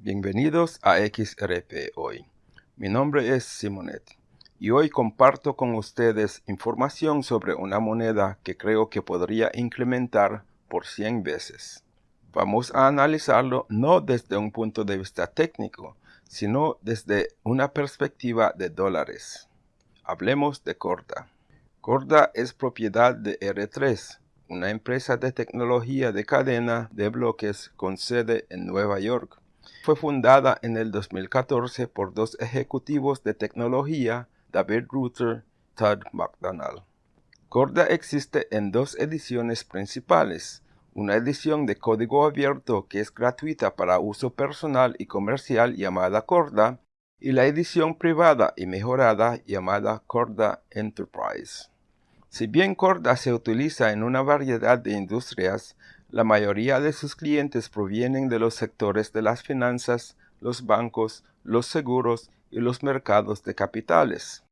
Bienvenidos a XRP Hoy. Mi nombre es Simonet y hoy comparto con ustedes información sobre una moneda que creo que podría incrementar por 100 veces. Vamos a analizarlo no desde un punto de vista técnico, sino desde una perspectiva de dólares. Hablemos de Corda. Corda es propiedad de R3, una empresa de tecnología de cadena de bloques con sede en Nueva York. Fue fundada en el 2014 por dos ejecutivos de tecnología, David Ruther y Todd McDonald. Corda existe en dos ediciones principales, una edición de código abierto que es gratuita para uso personal y comercial llamada Corda, y la edición privada y mejorada llamada Corda Enterprise. Si bien Corda se utiliza en una variedad de industrias, la mayoría de sus clientes provienen de los sectores de las finanzas, los bancos, los seguros y los mercados de capitales.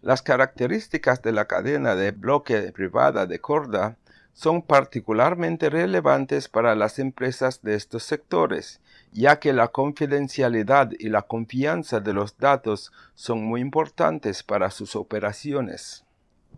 Las características de la cadena de bloque privada de Corda son particularmente relevantes para las empresas de estos sectores, ya que la confidencialidad y la confianza de los datos son muy importantes para sus operaciones.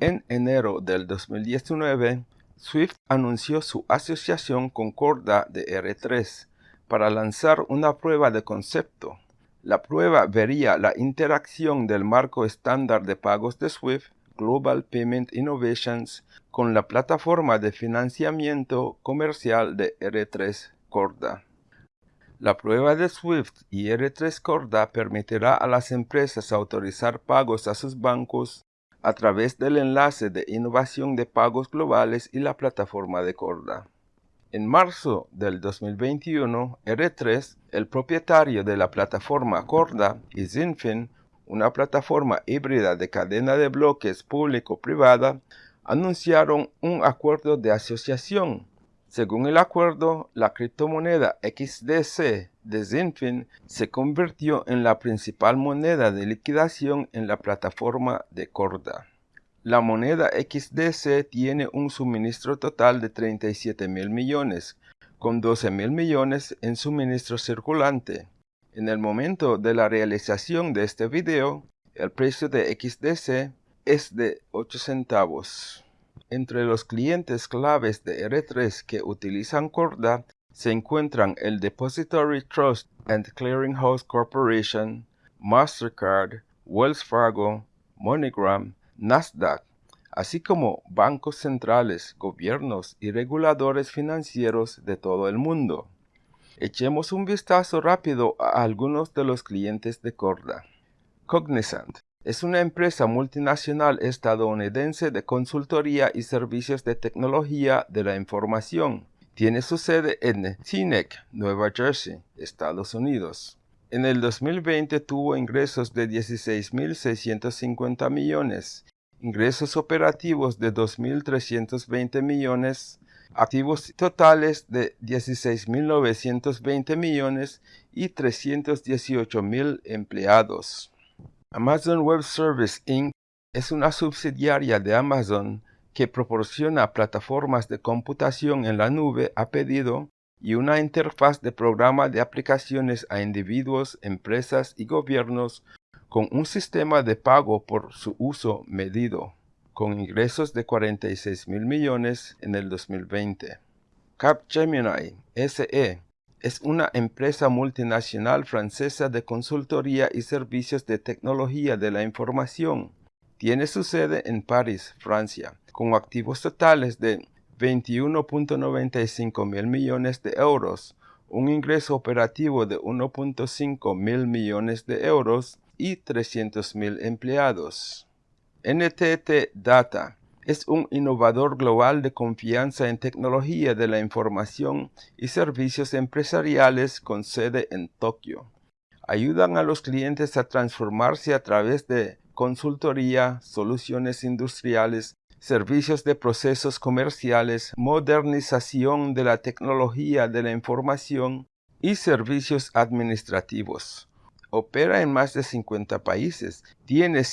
En enero del 2019, Swift anunció su asociación con Corda de R3 para lanzar una prueba de concepto. La prueba vería la interacción del marco estándar de pagos de Swift Global Payment Innovations con la plataforma de financiamiento comercial de R3 Corda. La prueba de SWIFT y R3 Corda permitirá a las empresas autorizar pagos a sus bancos a través del enlace de innovación de pagos globales y la plataforma de Corda. En marzo del 2021, R3, el propietario de la plataforma Corda, y Zinfin, una plataforma híbrida de cadena de bloques público-privada, anunciaron un acuerdo de asociación. Según el acuerdo, la criptomoneda XDC de Zinfin se convirtió en la principal moneda de liquidación en la plataforma de Corda. La moneda XDC tiene un suministro total de 37 mil millones, con 12 mil millones en suministro circulante. En el momento de la realización de este video, el precio de XDC es de 8 centavos. Entre los clientes claves de R3 que utilizan Corda se encuentran el Depository Trust and Clearinghouse Corporation, Mastercard, Wells Fargo, MoneyGram, Nasdaq, así como bancos centrales, gobiernos y reguladores financieros de todo el mundo. Echemos un vistazo rápido a algunos de los clientes de Corda. Cognizant es una empresa multinacional estadounidense de consultoría y servicios de tecnología de la información. Tiene su sede en Teaneck, Nueva Jersey, Estados Unidos. En el 2020 tuvo ingresos de 16.650 millones, ingresos operativos de 2.320 millones, activos totales de 16.920 millones y 318.000 empleados. Amazon Web Service Inc. es una subsidiaria de Amazon que proporciona plataformas de computación en la nube a pedido y una interfaz de programa de aplicaciones a individuos, empresas y gobiernos con un sistema de pago por su uso medido con ingresos de 46 mil millones en el 2020. Capgemini SE es una empresa multinacional francesa de consultoría y servicios de tecnología de la información. Tiene su sede en París, Francia, con activos totales de 21.95 mil millones de euros, un ingreso operativo de 1.5 mil millones de euros y 300 mil empleados. NTT Data es un innovador global de confianza en tecnología de la información y servicios empresariales con sede en Tokio. Ayudan a los clientes a transformarse a través de consultoría, soluciones industriales, servicios de procesos comerciales, modernización de la tecnología de la información y servicios administrativos opera en más de 50 países, tiene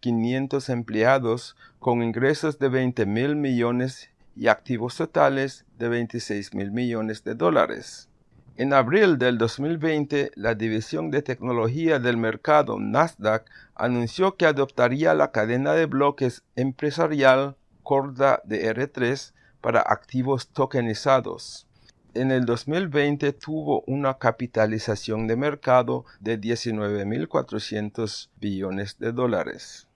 159.500 empleados con ingresos de 20.000 millones y activos totales de 26 mil millones de dólares. En abril del 2020, la División de Tecnología del Mercado Nasdaq anunció que adoptaría la cadena de bloques empresarial Corda de R3 para activos tokenizados. En el 2020 tuvo una capitalización de mercado de 19.400 billones de dólares.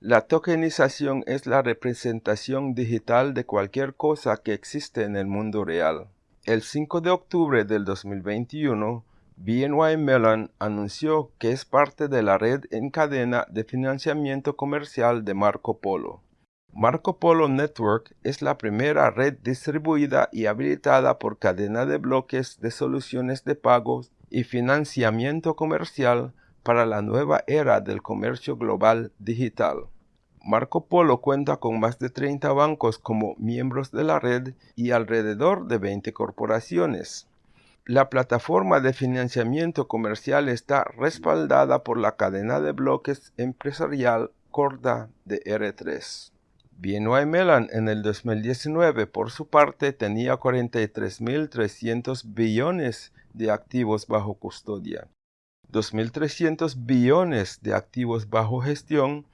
La tokenización es la representación digital de cualquier cosa que existe en el mundo real. El 5 de octubre del 2021, BNY Mellon anunció que es parte de la red en cadena de financiamiento comercial de Marco Polo. Marco Polo Network es la primera red distribuida y habilitada por cadena de bloques de soluciones de pagos y financiamiento comercial para la nueva era del comercio global digital. Marco Polo cuenta con más de 30 bancos como miembros de la red y alrededor de 20 corporaciones. La plataforma de financiamiento comercial está respaldada por la cadena de bloques empresarial Corda de R3. BNY Mellon en el 2019, por su parte, tenía 43.300 billones de activos bajo custodia, 2.300 billones de activos bajo gestión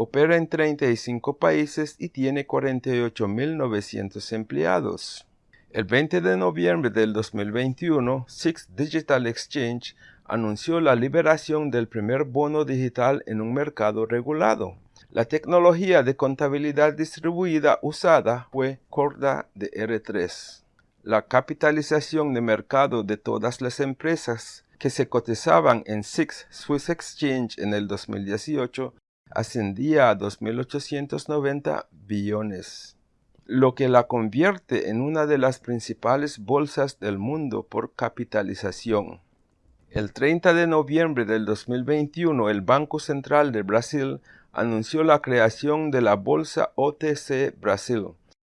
Opera en 35 países y tiene 48.900 empleados. El 20 de noviembre del 2021, Six Digital Exchange anunció la liberación del primer bono digital en un mercado regulado. La tecnología de contabilidad distribuida usada fue Corda de R3. La capitalización de mercado de todas las empresas que se cotizaban en Six Swiss Exchange en el 2018 ascendía a 2.890 billones, lo que la convierte en una de las principales bolsas del mundo por capitalización. El 30 de noviembre del 2021, el Banco Central de Brasil anunció la creación de la Bolsa OTC Brasil,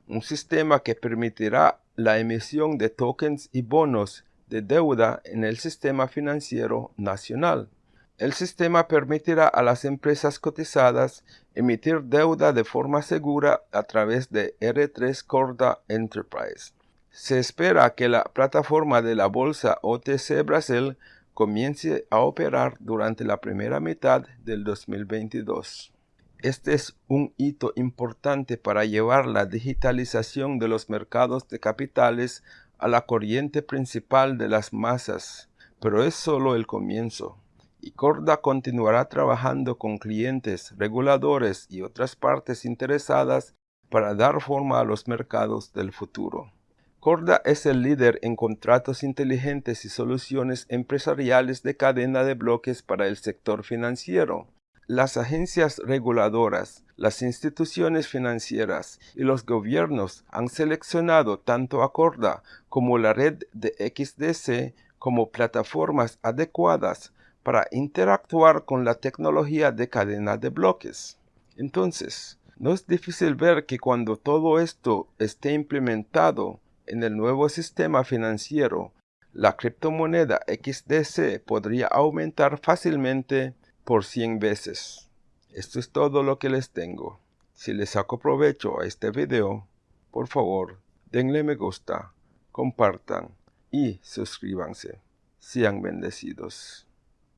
un sistema que permitirá la emisión de tokens y bonos de deuda en el sistema financiero nacional. El sistema permitirá a las empresas cotizadas emitir deuda de forma segura a través de R3 Corda Enterprise. Se espera que la plataforma de la bolsa OTC Brasil comience a operar durante la primera mitad del 2022. Este es un hito importante para llevar la digitalización de los mercados de capitales a la corriente principal de las masas, pero es solo el comienzo y Corda continuará trabajando con clientes, reguladores y otras partes interesadas para dar forma a los mercados del futuro. Corda es el líder en contratos inteligentes y soluciones empresariales de cadena de bloques para el sector financiero. Las agencias reguladoras, las instituciones financieras y los gobiernos han seleccionado tanto a Corda como la red de XDC como plataformas adecuadas para interactuar con la tecnología de cadena de bloques. Entonces, no es difícil ver que cuando todo esto esté implementado en el nuevo sistema financiero, la criptomoneda XDC podría aumentar fácilmente por 100 veces. Esto es todo lo que les tengo. Si les saco provecho a este video, por favor, denle me gusta, compartan y suscríbanse. Sean bendecidos.